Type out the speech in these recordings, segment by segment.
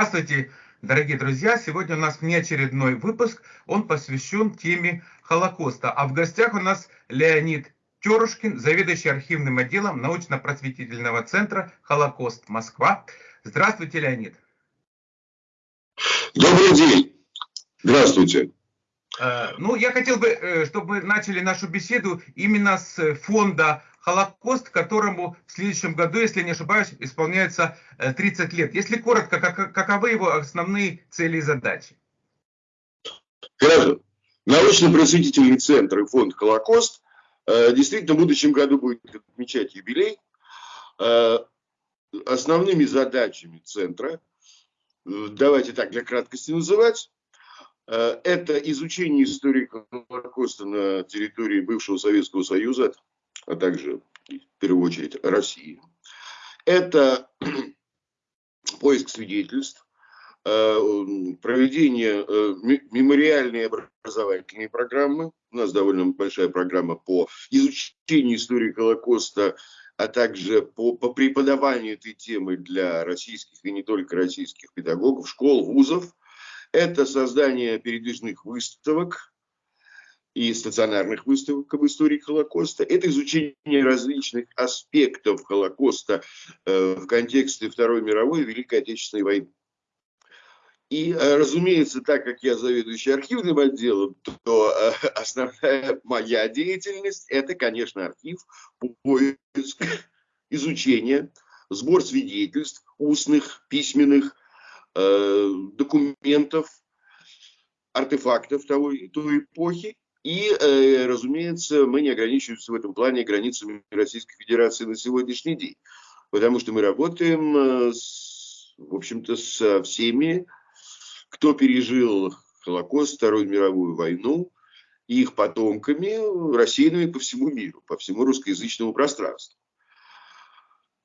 Здравствуйте, дорогие друзья! Сегодня у нас внеочередной выпуск. Он посвящен теме Холокоста. А в гостях у нас Леонид Терушкин, заведующий архивным отделом научно-просветительного центра «Холокост Москва». Здравствуйте, Леонид. Добрый день. Здравствуйте. Э, ну, я хотел бы, э, чтобы мы начали нашу беседу именно с фонда Холокост, которому в следующем году, если не ошибаюсь, исполняется 30 э, лет. Если коротко, как, каковы его основные цели и задачи? Хорошо. Научно-просветительный центр и фонд Холокост действительно в будущем году будет отмечать юбилей. Основными задачами центра, давайте так для краткости называть, Э, это изучение истории Холокоста на территории бывшего Советского Союза, а также, в первую очередь, России. Это поиск свидетельств, э, проведение э, мемориальной образовательной программы. У нас довольно большая программа по изучению истории Холокоста, а также по, по преподаванию этой темы для российских и не только российских педагогов, школ, вузов. Это создание передвижных выставок и стационарных выставок об истории Холокоста. Это изучение различных аспектов Холокоста э, в контексте Второй мировой и Великой Отечественной войны. И, э, разумеется, так как я заведующий архивным отделом, то э, основная моя деятельность – это, конечно, архив, поиск, изучение, сбор свидетельств, устных, письменных, документов, артефактов того, той эпохи. И, э, разумеется, мы не ограничиваемся в этом плане границами Российской Федерации на сегодняшний день. Потому что мы работаем, э, с, в общем-то, со всеми, кто пережил Холокост, Вторую мировую войну, их потомками, рассеянными по всему миру, по всему русскоязычному пространству.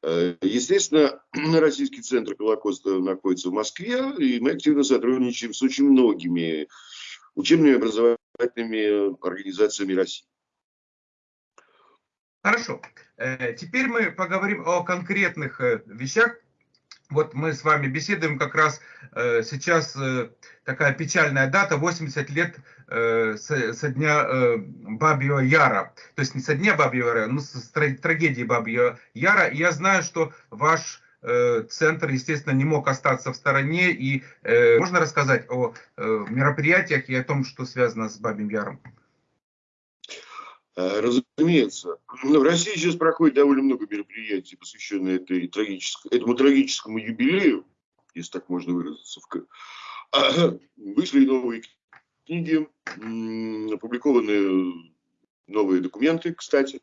Э, естественно, Российский центр Холокоста находится в Москве, и мы активно сотрудничаем с очень многими учебными и образовательными организациями России. Хорошо. Э, теперь мы поговорим о конкретных э, вещах, вот мы с вами беседуем как раз э, сейчас э, такая печальная дата, 80 лет э, со, дня э, Бабьего Яра. То есть не со дня Бабьего Яра, но с трагедии Бабьего Яра. И я знаю, что ваш э, центр, естественно, не мог остаться в стороне. И э, можно рассказать о э, мероприятиях и о том, что связано с Бабьим Яром? Э, разумеется. В России сейчас проходит довольно много мероприятий, посвященных этой трагическому, этому трагическому юбилею, если так можно выразиться. Вышли новые книги, опубликованы новые документы, кстати.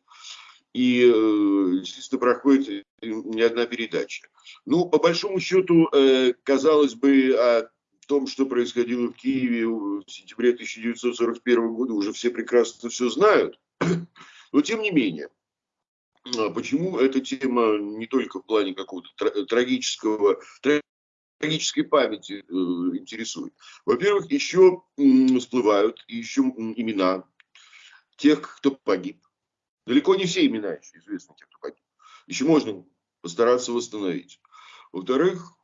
И, э, естественно, проходит не одна передача. Ну, по большому счету, э, казалось бы, о том, что происходило в Киеве в сентябре 1941 года, уже все прекрасно все знают. Но тем не менее, а почему эта тема не только в плане какого-то трагического, трагической памяти э, интересует? Во-первых, еще всплывают еще имена тех, кто погиб. Далеко не все имена еще известны, тех, кто погиб. Еще можно постараться восстановить. Во-вторых,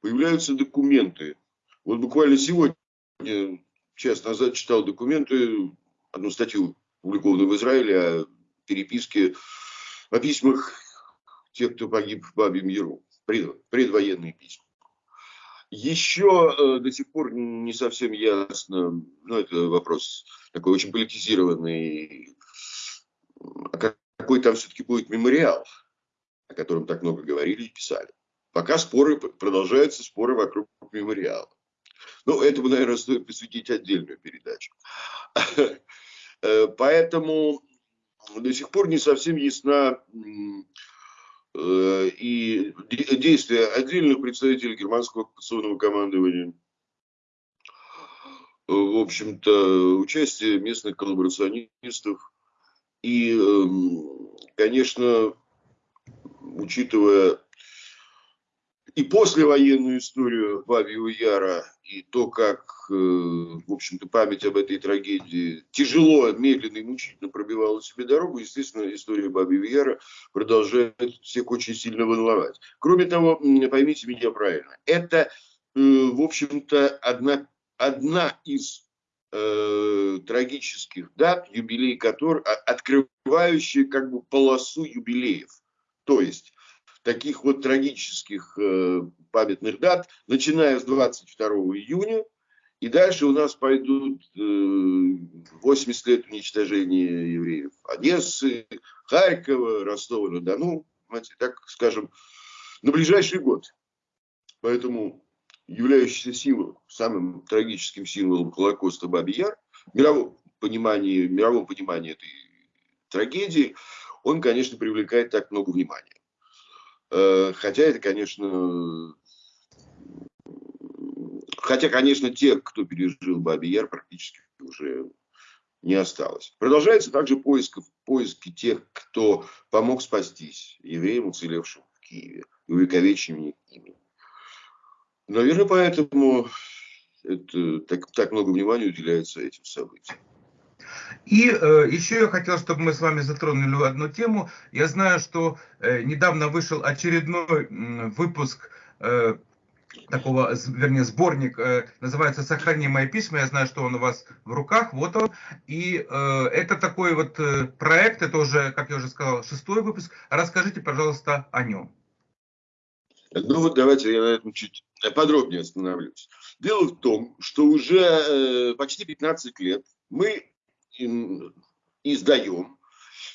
появляются документы. Вот буквально сегодня, час назад читал документы, одну статью опубликованную в Израиле, о переписке, о письмах тех, кто погиб в Бабьем Яру, пред, предвоенные письма. Еще э, до сих пор не совсем ясно, ну это вопрос такой очень политизированный, какой там все-таки будет мемориал, о котором так много говорили и писали. Пока споры, продолжаются споры вокруг мемориала. Ну, этому, наверное, стоит посвятить отдельную передачу. Э, поэтому до сих пор не совсем ясна э, и действия отдельных представителей германского оккупационного командования, в общем-то, участие местных коллаборационистов. И, эм, конечно, учитывая и послевоенную историю Бабьего Яра, и то, как, э, в общем-то, память об этой трагедии тяжело, медленно и мучительно пробивала себе дорогу, естественно, история Бабьего Яра продолжает всех очень сильно волновать. Кроме того, поймите меня правильно, это в общем-то, одна, одна из э, трагических дат, юбилей которой, а, открывающая как бы полосу юбилеев. То есть таких вот трагических э, памятных дат, начиная с 22 июня, и дальше у нас пойдут э, 80 лет уничтожения евреев Одессы, Харькова, Ростова-на-Дону, так скажем, на ближайший год. Поэтому являющийся символом, самым трагическим символом Холокоста Баби Яр, мировом понимании, мировом понимании этой трагедии, он, конечно, привлекает так много внимания. Э, хотя это, конечно, хотя, конечно, тех, кто пережил Баби Яр, практически уже не осталось. Продолжается также поиск, поиски тех, кто помог спастись евреям, уцелевшим в Киеве, и увековеченными ими. Наверное, поэтому это, так, так много внимания уделяется этим событиям. И э, еще я хотел, чтобы мы с вами затронули одну тему. Я знаю, что э, недавно вышел очередной э, выпуск э, такого, вернее, сборник, э, называется «Сохрани мои письма». Я знаю, что он у вас в руках, вот он. И э, это такой вот э, проект, это уже, как я уже сказал, шестой выпуск. Расскажите, пожалуйста, о нем. Ну вот давайте я на этом чуть подробнее остановлюсь. Дело в том, что уже э, почти 15 лет мы издаем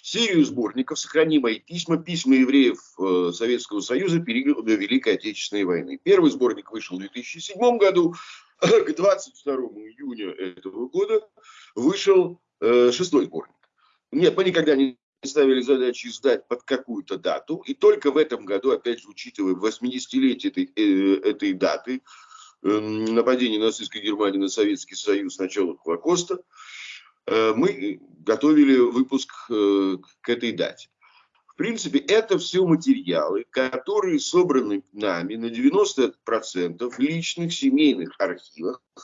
серию сборников «Сохрани мои письма. Письма евреев э, Советского Союза периода Великой Отечественной войны». Первый сборник вышел в 2007 году. К 22 июня этого года вышел э, шестой сборник. Нет, мы никогда не ставили задачу издать под какую-то дату. И только в этом году, опять же, учитывая 80-летие этой, э, этой даты, нападения нацистской Германии на Советский Союз, начала Холокоста, Э, мы готовили выпуск э, к этой дате. В принципе, это все материалы, которые собраны нами на 90% в личных семейных архивах, э,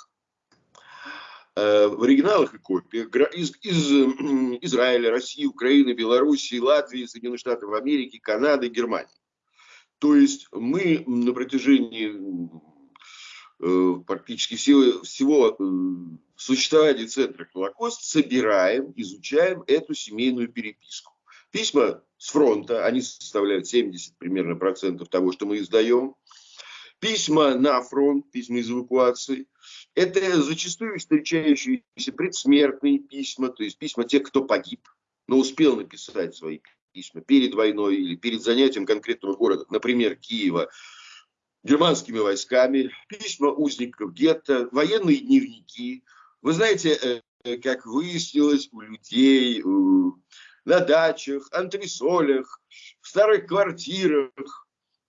в оригиналах и копиях из, из Израиля, России, Украины, Белоруссии, Латвии, Соединенных Штатов Америки, Канады, Германии. То есть мы на протяжении практически всего, всего существовании центра Холокост собираем, изучаем эту семейную переписку. Письма с фронта, они составляют 70 примерно процентов того, что мы издаем. Письма на фронт, письма из эвакуации. Это зачастую встречающиеся предсмертные письма, то есть письма тех, кто погиб, но успел написать свои письма перед войной или перед занятием конкретного города, например, Киева, германскими войсками, письма узников гетто, военные дневники, вы знаете, э, как выяснилось у людей на дачах, антресолях, в старых квартирах,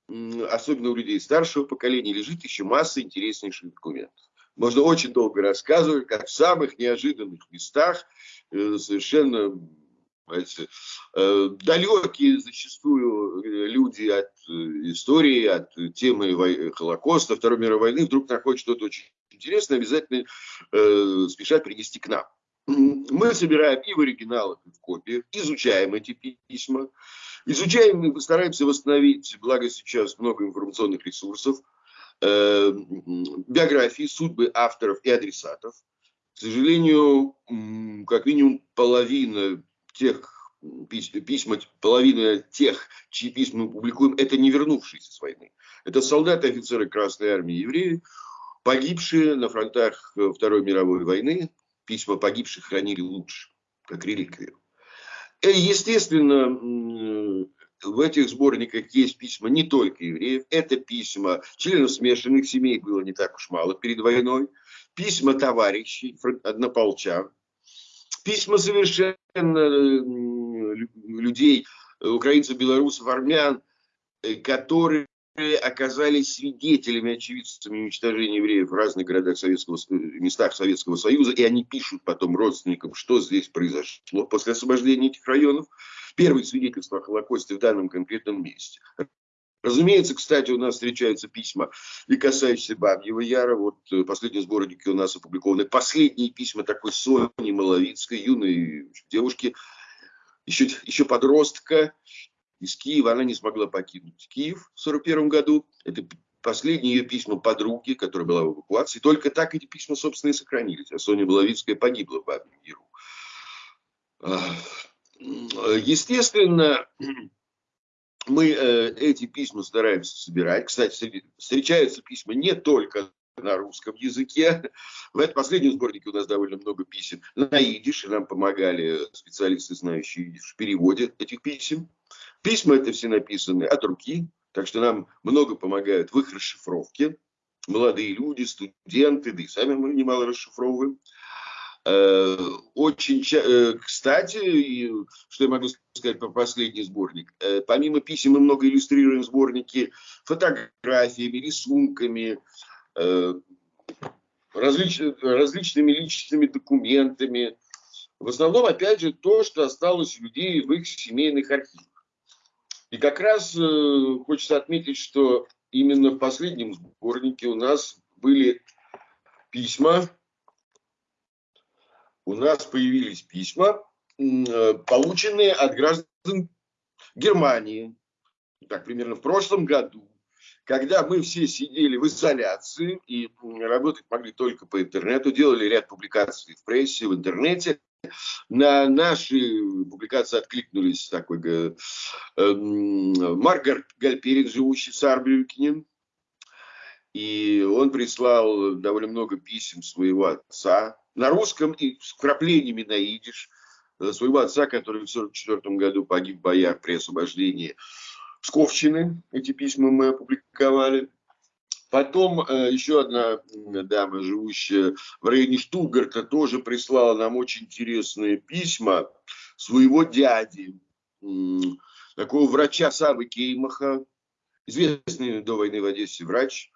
особенно у людей старшего поколения, лежит еще масса интереснейших документов. Можно очень долго рассказывать, как в самых неожиданных местах э, совершенно знаете, э, далекие зачастую люди от истории, от темы Холокоста, Второй мировой войны, вдруг находят что-то очень интересно, обязательно э, спешат принести к нам. Мы собираем и в оригиналах, и в копиях, изучаем эти письма, изучаем и постараемся восстановить, благо сейчас много информационных ресурсов, э, биографии, судьбы авторов и адресатов. К сожалению, как минимум половина тех письма, половина тех, чьи письма мы публикуем, это не вернувшиеся с войны. Это солдаты, офицеры Красной Армии, евреи, Погибшие на фронтах э, Второй мировой войны, письма погибших хранили лучше, как реликвию. И, естественно, в этих сборниках есть письма не только евреев, это письма членов смешанных семей, было не так уж мало перед войной, письма товарищей, однополчан, письма совершенно людей, украинцев, белорусов, армян, э, которые оказались свидетелями, очевидцами уничтожения евреев в разных городах Советского, местах Советского Союза, и они пишут потом родственникам, что здесь произошло после освобождения этих районов. Первые свидетельства о Холокосте в данном конкретном месте. Разумеется, кстати, у нас встречаются письма и касающиеся Бабьего Яра. Вот э, последние сборники у нас опубликованы. Последние письма такой Сони Маловицкой, юной девушки, еще, еще подростка, из Киева. Она не смогла покинуть Киев в 1941 году. Это последние ее письма подруги, которая была в эвакуации. Только так эти письма, собственно, и сохранились. А Соня Беловицкая погибла в Бабьем Яру. Естественно, мы э, эти письма стараемся собирать. Кстати, встречаются письма не только на русском языке. В этом последнем сборнике у нас довольно много писем на идиш, и нам помогали специалисты, знающие идиш, в переводе этих писем. Письма это все написаны от руки, так что нам много помогают в их расшифровке. Молодые люди, студенты, да и сами мы немало расшифровываем. Э, очень, э, кстати, что я могу сказать про последний сборник. Э, помимо писем мы много иллюстрируем сборники фотографиями, рисунками, различ, различными личными документами. В основном, опять же, то, что осталось у людей в их семейных архивах. И как раз хочется отметить, что именно в последнем сборнике у нас были письма у нас появились письма, э, полученные от граждан Германии, так примерно в прошлом году, когда мы все сидели в изоляции и работать могли только по интернету, делали ряд публикаций в прессе, в интернете. На наши публикации откликнулись такой э, э, Маргарет Гальперин, живущий в Сарбрюкене, и он прислал довольно много писем своего отца на русском и с вкраплениями на идиш э, своего отца, который в 1944 году погиб в боях при освобождении Сковщины. Эти письма мы опубликовали. Потом э, еще одна дама, живущая в районе Штутгарта, тоже прислала нам очень интересные письма своего дяди, такого врача Савы Кеймаха, известный до войны в Одессе врач,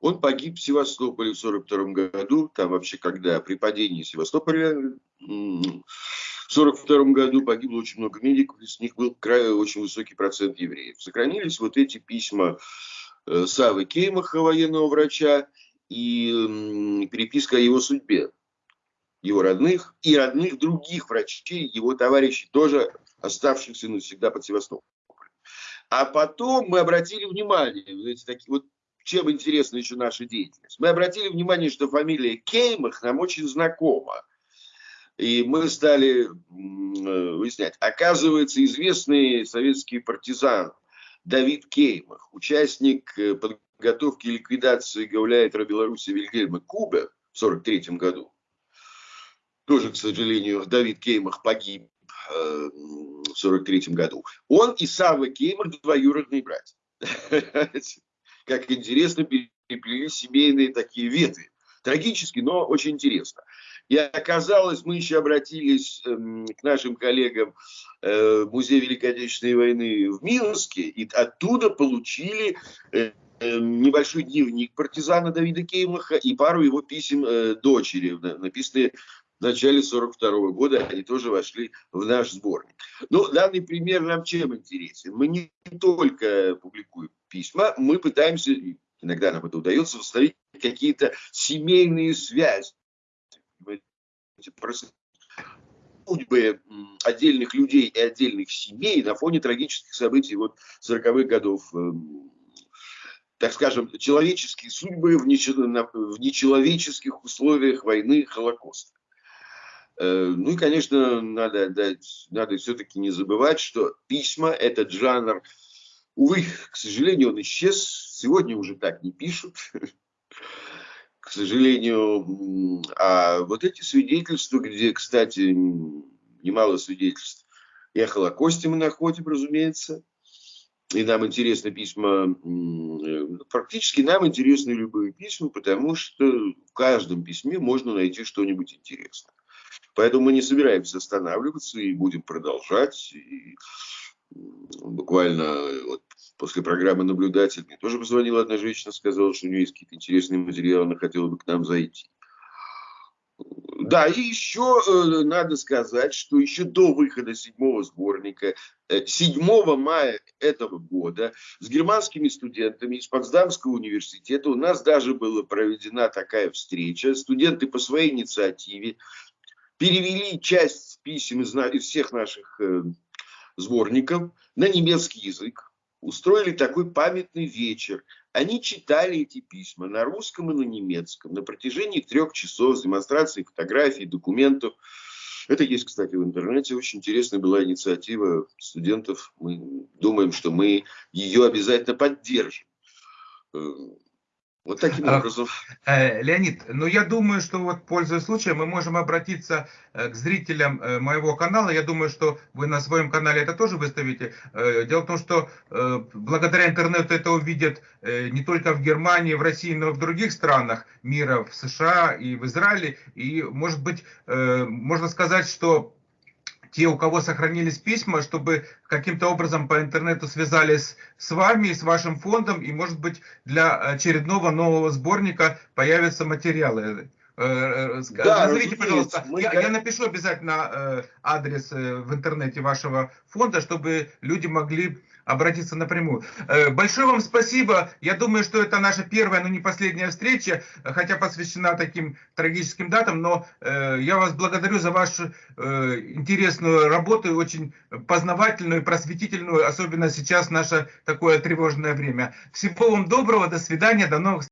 он погиб в Севастополе в 1942 году, там вообще когда при падении Севастополя в 1942 году погибло очень много медиков, из них был край, очень высокий процент евреев. Сохранились вот эти письма Савы Кеймаха, военного врача, и переписка о его судьбе, его родных и родных других врачей, его товарищей, тоже оставшихся навсегда под Севастополем. А потом мы обратили внимание, эти такие вот чем интересна еще наша деятельность. Мы обратили внимание, что фамилия Кеймах нам очень знакома. И мы стали э, выяснять. Оказывается, известный советский партизан Давид Кеймах, участник э, подготовки и ликвидации гауляйтера Беларуси Вильгельма Кубе в 1943 году. Тоже, к сожалению, Давид Кеймах погиб э, в 1943 году. Он и Савва Кеймах двоюродные братья. как интересно переплелись семейные такие ветви. Трагически, но очень интересно. И оказалось, мы еще обратились э, к нашим коллегам э, в Музей Великой Отечественной войны в Минске, и оттуда получили э, э небольшой дневник партизана Давида Кеймаха и пару его писем дочери, написанные в начале 42 года, они тоже вошли в наш сборник. Но данный пример нам чем интересен? Мы не только публикуем письма, мы пытаемся, иногда нам это удается, восстановить какие-то семейные связи. Судьбы отдельных людей и отдельных семей на фоне трагических событий вот 40-х годов эм, так скажем, человеческие судьбы в, нечеловеческих условиях войны Холокоста. Э, ну и, конечно, надо, дать, надо все-таки не забывать, что письма – этот жанр Увы, к сожалению, он исчез. Сегодня уже так не пишут. К сожалению, а вот эти свидетельства, где, кстати, немало свидетельств и о Холокосте мы находим, разумеется, и нам интересны письма, практически нам интересны любые письма, потому что в каждом письме можно найти что-нибудь интересное. Поэтому мы не собираемся останавливаться и будем продолжать. И буквально вот после программы «Наблюдатель» мне тоже позвонила одна женщина, сказала, что у нее есть какие-то интересные материалы, она хотела бы к нам зайти. Да, и еще э, надо сказать, что еще до выхода седьмого сборника, э, 7 мая этого года, с германскими студентами из Потсдамского университета у нас даже была проведена такая встреча. Студенты по своей инициативе перевели часть писем из, из всех наших э, сборников на немецкий язык, устроили такой памятный вечер Они читали эти письма на русском и на немецком на протяжении трех часов с демонстрацией фотографий, документов. Это есть, кстати, в интернете. Очень интересная была инициатива студентов. Мы думаем, что мы ее обязательно поддержим. Вот таким А, образом. Э, Леонид, ну я думаю, что вот пользуясь случаем, мы можем обратиться э, к зрителям э, моего канала. Я думаю, что вы на своем канале это тоже выставите. Дело в том, что благодаря интернету это увидят не только в Германии, в России, но и в других странах мира, в США и в Израиле. И может быть, можно сказать, что те, у кого сохранились письма, чтобы каким-то образом по интернету связались с вами, с вашим фондом, и, может быть, для очередного нового сборника появятся материалы. Э, э, Да, Назовите, пожалуйста, мы я, я напишу обязательно э, адрес в интернете вашего фонда, чтобы люди могли обратиться напрямую. Э, Большое вам спасибо. Я думаю, что это наша первая, но не последняя встреча, хотя посвящена таким трагическим датам, но э, я вас благодарю за вашу э, интересную работу, очень познавательную, просветительную, особенно сейчас наше такое тревожное время. Всего вам доброго, до свидания, до новых встреч.